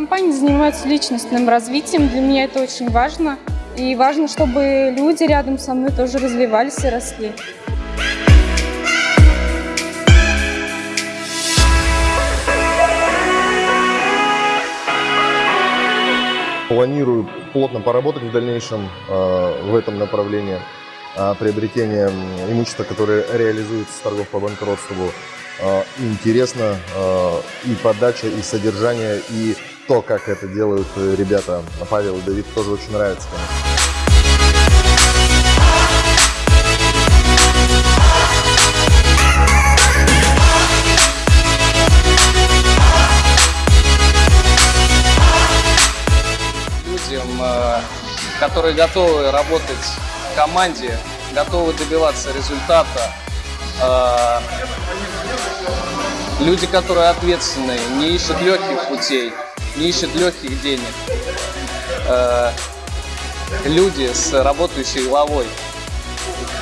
компания занимается личностным развитием. Для меня это очень важно. И важно, чтобы люди рядом со мной тоже развивались и росли. Планирую плотно поработать в дальнейшем э, в этом направлении э, приобретения имущества, которое реализуется с торгов по банкротству. Э, интересно э, и подача, и содержание, и то, как это делают э, ребята. Павел и Давид тоже очень нравится. Конечно. э, которые готовы работать в команде, готовы добиваться результата. Э, Люди, которые ответственные, не ищут легких путей, не ищут легких денег. Э, Люди с работающей головой,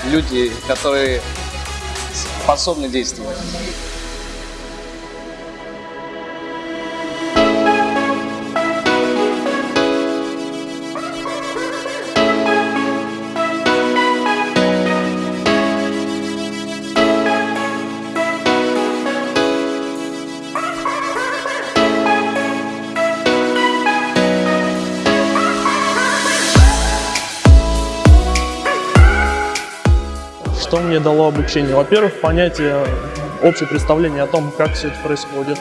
люди, которые способны действовать. Что мне дало обучение? Во-первых, понятие, общее представление о том, как все это происходит.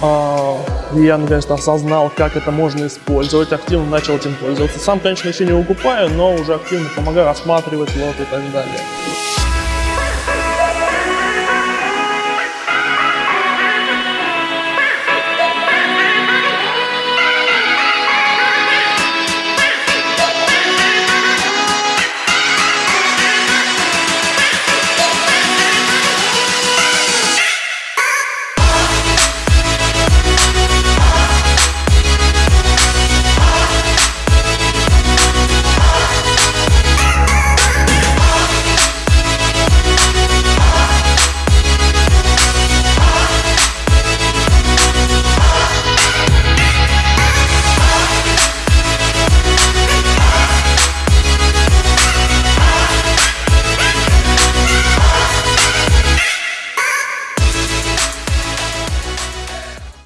А, Я наконец-то осознал, как это можно использовать, активно начал этим пользоваться. Сам, конечно, еще не выкупаю, но уже активно помогаю осматривать лот и так далее.